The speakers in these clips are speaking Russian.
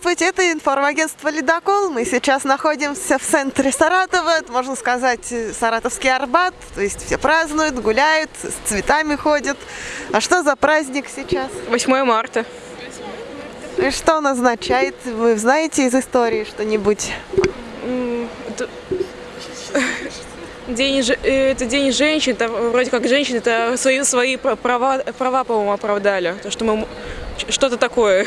Здравствуйте, это информагентство «Ледокол». Мы сейчас находимся в центре Саратова, это, можно сказать, Саратовский Арбат. То есть все празднуют, гуляют, с цветами ходят. А что за праздник сейчас? 8 марта. И что он означает? Вы знаете из истории что-нибудь? День, э, это день женщин, это вроде как женщины это свои, свои права, права по-моему, оправдали. То, что мы что-то такое.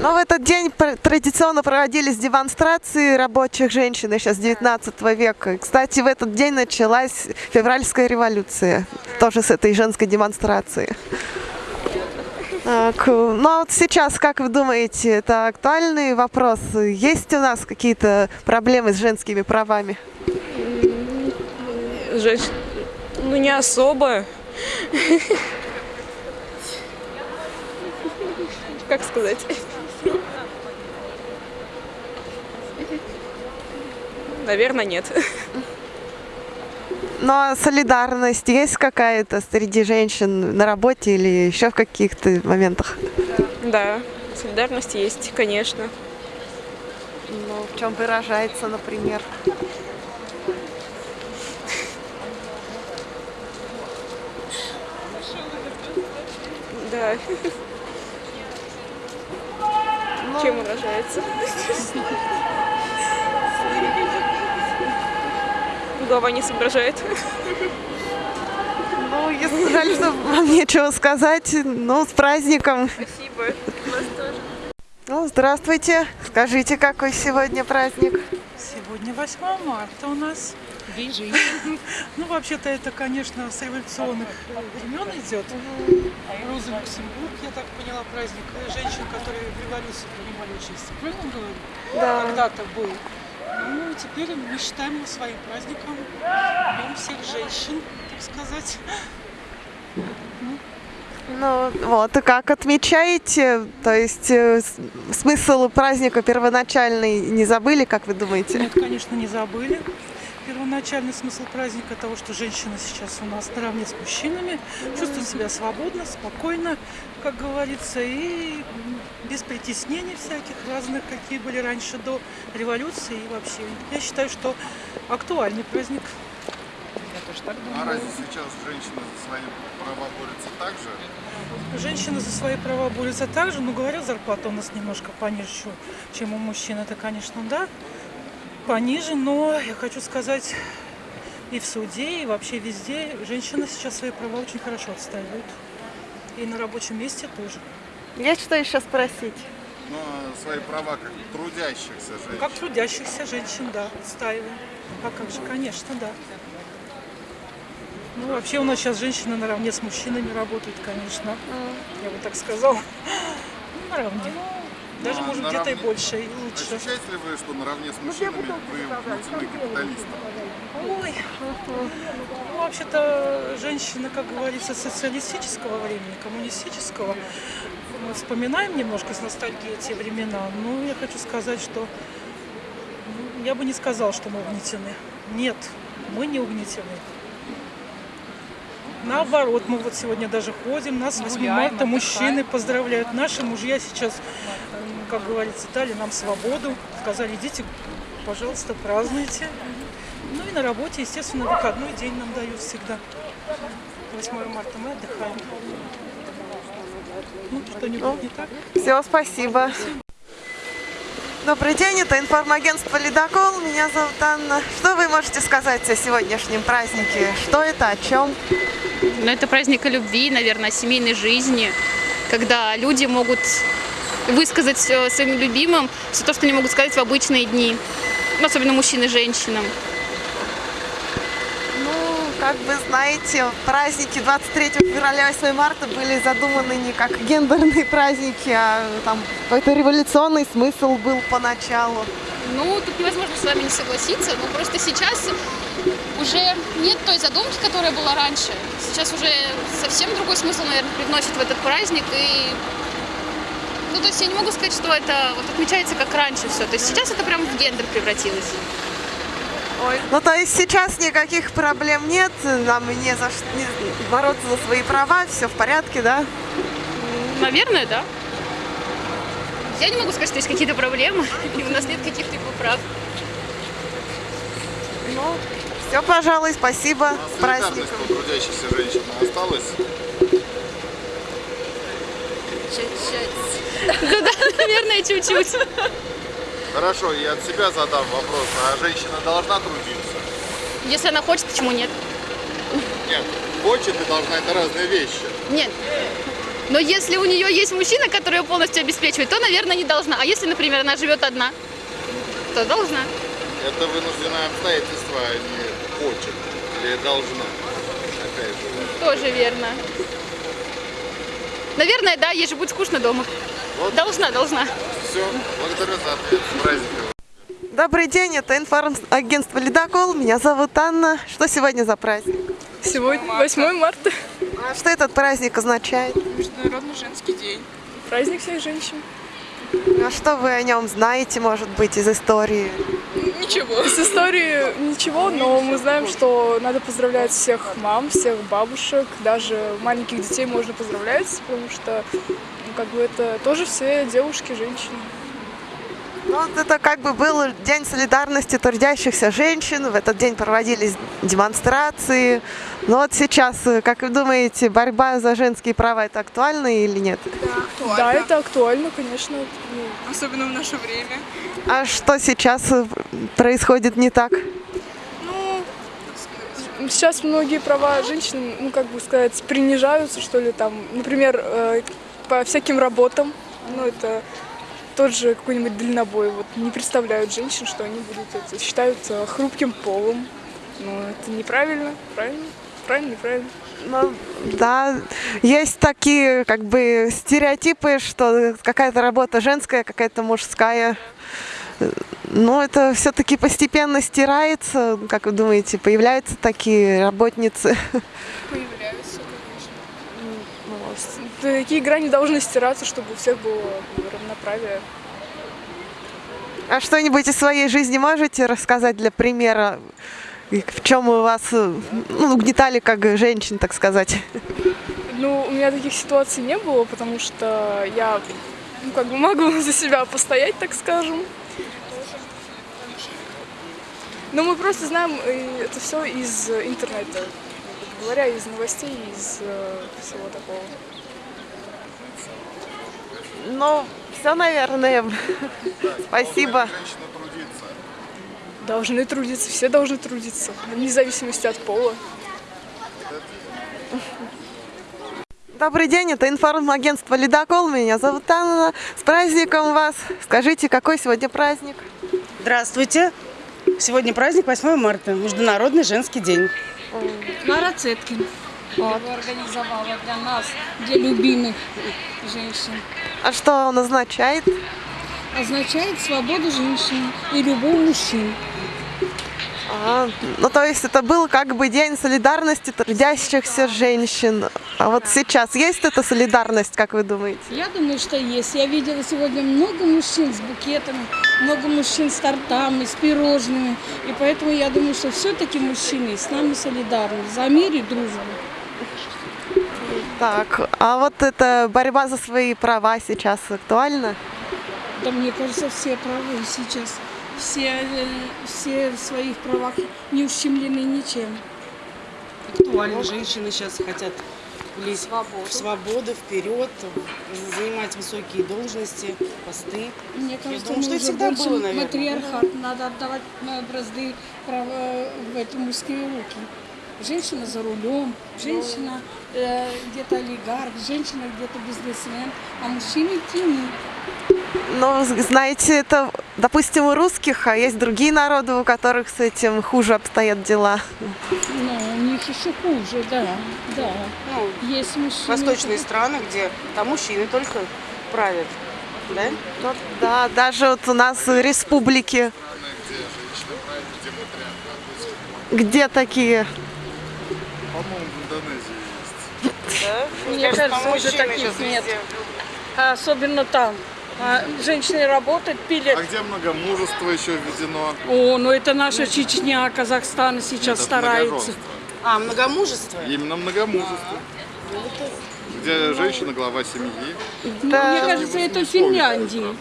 Но в этот день традиционно проводились демонстрации рабочих женщин еще с 19 века. Кстати, в этот день началась февральская революция, тоже с этой женской демонстрации. Так, ну а вот сейчас, как вы думаете, это актуальный вопрос? Есть у нас какие-то проблемы с женскими правами? Женщ... Ну не особо. Как сказать? Наверное, нет. Ну а солидарность есть какая-то среди женщин на работе или еще в каких-то моментах? Да, солидарность есть, конечно. Ну, в чем выражается, например? Да. Чем выражается? Голова не соображает. Ну, если жаль, что вам нечего сказать, ну, с праздником. Спасибо. Вас тоже. Ну, здравствуйте. Скажите, какой сегодня праздник? Сегодня 8 марта у нас. День женщин. Ну, вообще-то это, конечно, с революционных времен идет. Роза Люксембург, я так поняла, праздник женщин, которые в революции принимали участие. Правильно говорю? Да. Когда-то был. Ну, теперь мы считаем его своим праздником. Днем всех женщин, так сказать. Ну, вот, и как отмечаете? То есть э, смысл праздника первоначальный не забыли, как вы думаете? Нет, конечно, не забыли первоначальный смысл праздника того, что женщины сейчас у нас наравне с мужчинами, чувствуют себя свободно, спокойно, как говорится, и без притеснений всяких разных, какие были раньше до революции и вообще. Я считаю, что актуальный праздник. Я тоже так думаю. А разве сейчас женщины за свои права борются так же? Женщины за свои права борются так же, но говорят, зарплата у нас немножко пониже, чем у мужчин. Это, конечно, да пониже, но я хочу сказать, и в суде, и вообще везде женщины сейчас свои права очень хорошо отстаивают. И на рабочем месте тоже. Есть что еще спросить? Ну, а свои права как трудящихся женщин. Как трудящихся женщин, да, отстаиваем. А как же, конечно, да. Ну, вообще у нас сейчас женщины наравне с мужчинами работают, конечно. Я бы так сказала. Наравне. Даже, может, где-то и больше, и лучше. Ощущаете ли вы, что наравне с ну, мужчинами вы вмутены капиталистом? Ой, ну, вообще-то, женщина, как говорится, социалистического времени, коммунистического. Мы вспоминаем немножко с ностальгией те времена, но я хочу сказать, что ну, я бы не сказал, что мы угнетены. Нет, мы не угнетены. Наоборот, мы вот сегодня даже ходим, нас 8 марта мужчины поздравляют. Наши мужья сейчас как говорится, дали нам свободу, сказали, идите, пожалуйста, празднуйте. Ну и на работе, естественно, выходной день нам дают всегда. 8 марта мы отдыхаем. Ну, что-нибудь ну, не так? Все, спасибо. Добрый день, это информагентство «Ледокол». Меня зовут Анна. Что вы можете сказать о сегодняшнем празднике? Что это, о чем? Ну, это праздник любви, наверное, семейной жизни, когда люди могут высказать своим любимым все то, что они могут сказать в обычные дни, особенно мужчины и женщинам. Как вы знаете, праздники 23 февраля 8 марта были задуманы не как гендерные праздники, а там какой-то революционный смысл был поначалу. Ну, тут невозможно с вами не согласиться, но просто сейчас уже нет той задумки, которая была раньше. Сейчас уже совсем другой смысл, наверное, привносит в этот праздник, и ну, то есть я не могу сказать, что это вот отмечается как раньше все. То есть сейчас это прям в гендер превратилось. Ой. Ну, то есть сейчас никаких проблем нет, нам не за что не бороться за свои права, все в порядке, да? Наверное, да. Я не могу сказать, что есть какие-то проблемы, и у нас нет каких-либо прав. Ну, все, пожалуй, спасибо. С праздником. Трудящихся женщин осталась? Да, наверное, чуть-чуть. Хорошо, я от себя задам вопрос. А женщина должна трудиться? Если она хочет, почему нет? Нет, хочет и должна, это разные вещи. Нет. Но если у нее есть мужчина, который ее полностью обеспечивает, то, наверное, не должна. А если, например, она живет одна, то должна. Это вынужденное обстоятельство, а не хочет или должна. Опять же. Тоже верно. Наверное, да, ей же будет скучно дома. Вот. Должна, должна. Все, благодарю за ответ. С праздником. Добрый день, это информагентство «Ледокол». Меня зовут Анна. Что сегодня за праздник? Сегодня 8 марта. А что этот праздник означает? Международный женский день. Праздник всех женщин. А что вы о нем знаете, может быть, из истории? Ничего. С истории ничего, но мы знаем, что надо поздравлять всех мам, всех бабушек, даже маленьких детей можно поздравлять, потому что как бы это тоже все девушки, женщины. Ну, вот это как бы был День солидарности трудящихся женщин. В этот день проводились демонстрации. Но вот сейчас, э, как вы думаете, борьба за женские права это актуально или нет? Да, это актуально, конечно. ну, Особенно в наше время. А что сейчас э, происходит не так? Сейчас многие права женщин, ну как бы сказать, принижаются, что ли, там, например, э, по всяким работам, ну это тот же какой-нибудь дальнобой, вот не представляют женщин, что они будут это, считаются хрупким полом. Ну это неправильно, правильно? Правильно, неправильно. Ну, да, есть такие как бы стереотипы, что какая-то работа женская, какая-то мужская. Но это все-таки постепенно стирается. Как вы думаете, появляются такие работницы? Появляются, конечно. Такие грани должны стираться, чтобы у всех было равноправие. А что-нибудь из своей жизни можете рассказать для примера? В чем у вас э, ну, угнетали как женщин, так сказать? Ну, у меня таких ситуаций не было, потому что я, ну, как бы могу за себя постоять, так скажем. Но мы просто знаем э, это все из э, интернета, говоря, из новостей, из э, всего такого. Ну, все, наверное. Спасибо. Должны трудиться, все должны трудиться, вне зависимости от пола. Добрый день, это информагентство «Ледокол». Меня зовут Анна. С праздником вас. Скажите, какой сегодня праздник? Здравствуйте. Сегодня праздник 8 марта, Международный женский день. Клара Цеткин. Его организовала для нас, для любимых женщин. А что он означает? Означает свободу женщин и любовь мужчин. А, ну, то есть это был как бы день солидарности трудящихся женщин. А вот сейчас есть эта солидарность, как вы думаете? Я думаю, что есть. Я видела сегодня много мужчин с букетами, много мужчин с тортами, с пирожными. И поэтому я думаю, что все-таки мужчины с нами солидарны. За мир и дружбу. Так, а вот эта борьба за свои права сейчас актуальна? Да мне кажется, все правы сейчас. Все, все в своих правах не ущемлены ничем. Актуально. Женщины сейчас хотят влезть в свободу, вперед, занимать высокие должности, посты. Мне кажется, думаю, что всегда было, наверное. матриархат. Надо отдавать э, бразды права в эти мужские руки. Женщина за рулем, женщина э, где-то олигарх, женщина где-то бизнесмен, а мужчины тени. Ну, знаете, это, допустим, у русских, а есть другие народы, у которых с этим хуже обстоят дела. Ну, у них еще хуже, да, да. Ну, Есть мужчины. восточные которые- страны, где там мужчины только правят. Да? Ну, да, даже вот у нас матриархат. где такие По-моему, в Индонезии есть. Мне Кажется, кажется, уже таких нет. везде. Особенно там. А женщины работают, пилят. А где многомужество еще введено? О, ну это наша Чечня, Казахстан сейчас Это старается. А, многомужество? Именно многомужество. Где женщина глава семьи. Мне кажется, это в Финляндии.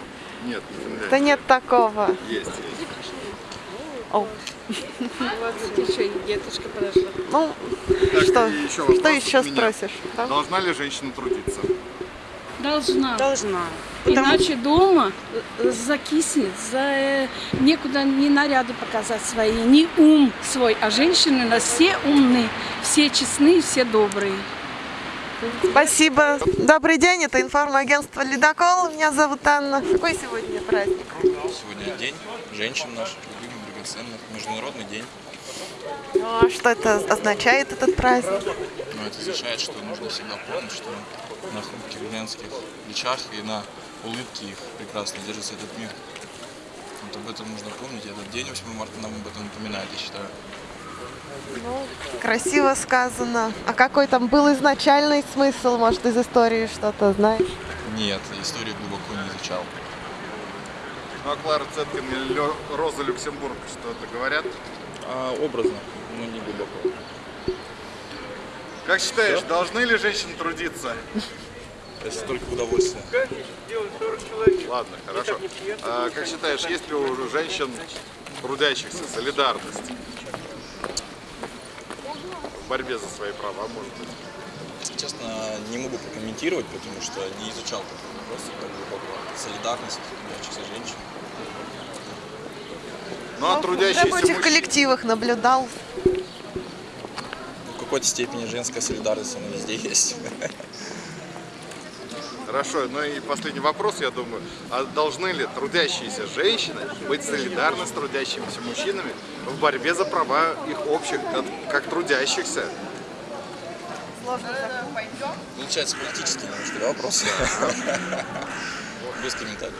Нет, не Финляндия. Да нет такого. Есть, есть. О, Еще и деточка подошла. ну, Так, что, еще что еще спросишь? да? Должна ли женщина трудиться? Должна. Должна. Иначе дома закиснет, за, э, некуда ни наряды показать свои, ни ум свой. А женщины у нас все умны, все честные, все добрые. Спасибо. Добрый день, это информагентство «Ледокол». Меня зовут Анна. Какой сегодня праздник? Сегодня день женщин наших, драгоценных, международный день. Ну, а что это означает, этот праздник? Но это означает, что нужно всегда помнить, что на хрупких женских плечах и на улыбке их прекрасно держится этот мир. Вот об этом нужно помнить. Этот день 8 марта нам об этом напоминает, я считаю. Красиво сказано. А какой там был изначальный смысл, может, из истории что-то знаешь? Нет, историю глубоко не изучал. Ну, а Клара Цеткин или Роза Люксембург что-то говорят? А образно, но не глубоко. Как считаешь, должны ли женщины трудиться? Это только удовольствие. Ладно, хорошо. А как считаешь, есть ли у женщин трудящихся солидарность в борьбе за свои права, может быть? Честно, не могу прокомментировать, потому что не изучал такой вопрос так глубоко. Солидарность трудящихся женщин. Ну, а в трудящиеся рабочих мужчины- коллективах наблюдал. В какой-то степени женская солидарность, она везде есть. Хорошо, ну и последний вопрос, я думаю. А должны ли трудящиеся женщины быть солидарны с трудящимися мужчинами в борьбе за права их общих, как, как трудящихся? Получается политический немножко да, вопрос. Без комментариев.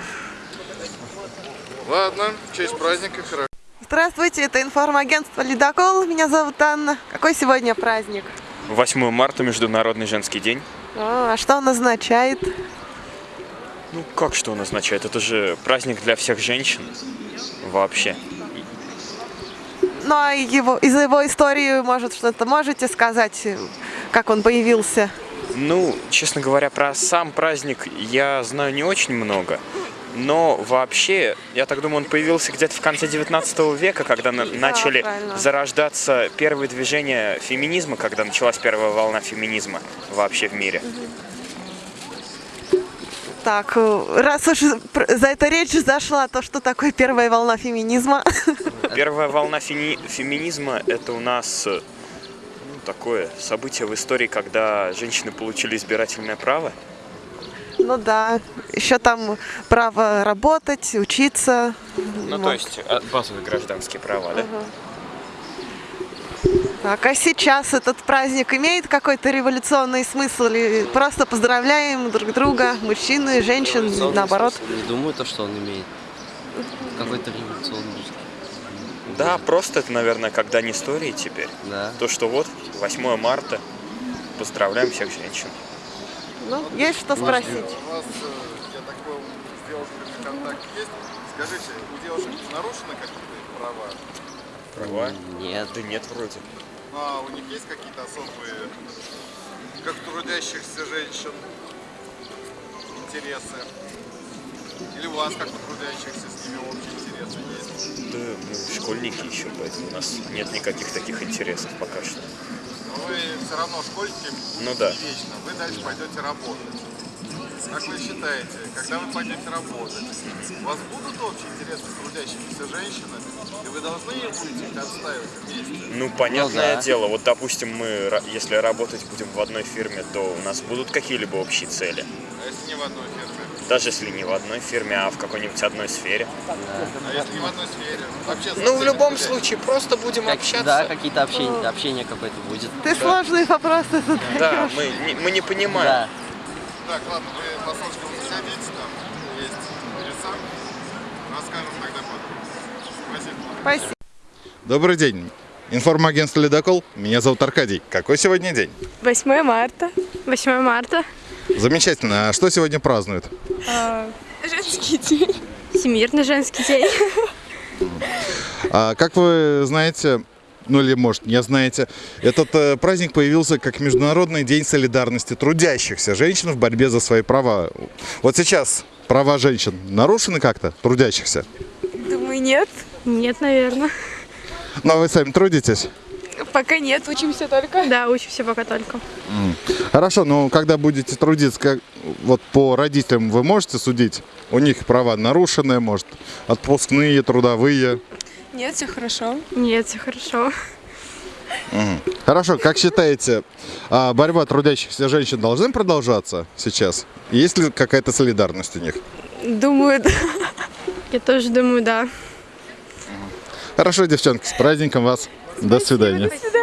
Ладно, в честь праздника, хорошо. Здравствуйте, это информагентство «Ледокол». Меня зовут Анна. Какой сегодня праздник? 8 марта Международный женский день. А, а что он означает? Ну, как что он означает? Это же праздник для всех женщин вообще. Ну, а его, из его истории, может, что-то можете сказать, как он появился? Ну, честно говоря, про сам праздник я знаю не очень много. Но вообще, я так думаю, он появился где-то в конце 19 века, когда на- начали правильно. зарождаться первые движения феминизма, когда началась первая волна феминизма вообще в мире. Так, э, раз уж за это речь зашла, то что такое первая волна феминизма? Первая волна феминизма – это у нас такое событие в истории, когда женщины получили избирательное право. Ну да, еще там право работать, учиться. Ну, Вот. то есть э, базовые гражданские права, да? Так, а сейчас этот праздник имеет какой-то революционный смысл или просто поздравляем друг друга, мужчины, женщин, наоборот? Не думаю, то, что он имеет какой-то революционный. Да, просто это, наверное, как дань истории теперь. Да. То, что вот 8 марта, поздравляем всех женщин. Ну, есть что спросить. У вас, э, я так понял, с девушками контакт есть. Скажите, у девушек нарушены какие-то права? Права? Нет. Да нет, вроде. Ну, а у них есть какие-то особые, как трудящихся женщин, интересы? Или у вас, как у трудящихся, с ними общие интересы есть? Да, мы школьники еще, поэтому у нас нет никаких таких интересов пока что. Но вы все равно школьники Ну да. вечно. Вы дальше пойдете работать. Как вы считаете, когда вы пойдете работать, у вас будут общие интересы с трудящимися женщинами, и вы должны будете их отстаивать вместе? Ну, понятное да. дело, вот, допустим, мы, если работать будем в одной фирме, то у нас будут какие-либо общие цели. А если не в одной фирме? Даже если не в одной фирме, а в какой-нибудь одной сфере. А если не в одной сфере? Вообще, Ну, в любом этим случае, просто будем Как- общаться. да, какие-то общения, общение какое-то будет. Ты сложные вопросы задаешь. Да, мы не, мы не понимаем. Да. Так, ладно, вы по сочкам заходите, там есть адреса. Расскажем тогда потом. Спасибо. Спасибо. Добрый день. Информагентство «Ледокол». Меня зовут Аркадий. Какой сегодня день? 8 марта. 8 марта. Замечательно. А что сегодня празднуют? Женский день. Всемирный женский день. А, как вы знаете, ну или может не знаете, этот э, праздник появился как Международный день солидарности трудящихся женщин в борьбе за свои права. Вот сейчас права женщин нарушены как-то, трудящихся? Думаю, нет. Нет, наверное. Но вы сами трудитесь? Пока нет, учимся только. Да, учимся пока только. Хорошо, но когда будете трудиться, как, вот по родителям вы можете судить? У них права нарушены, может, отпускные, трудовые? Нет, все хорошо. Нет, все хорошо. Хорошо, как считаете, а, борьба трудящихся женщин должна продолжаться сейчас? Есть ли какая-то солидарность у них? Думаю, да. Я тоже думаю, да. Хорошо, девчонки, с праздником вас. До свидания. До свидания.